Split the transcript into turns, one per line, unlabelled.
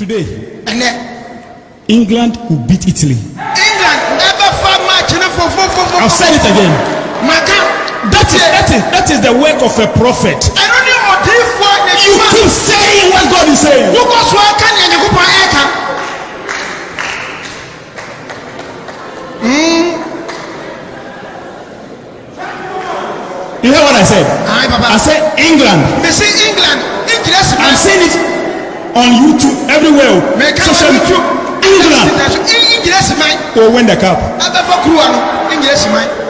Today, England will beat Italy.
england ɛbɛfa match no
I'll
fofofofo
say it again. That is that is that is the work of a prophet.
ɛno ne ɔdiifoɔ ne
You keep saying what God is saying.
wokɔ so aka nea nyankopɔn ɛka
You hear what I said? I said England.
mesi england
on YouTube everywhere
o
social media
England
o win the cup.
abẹ́fọ́ kúrò àná England sì máa.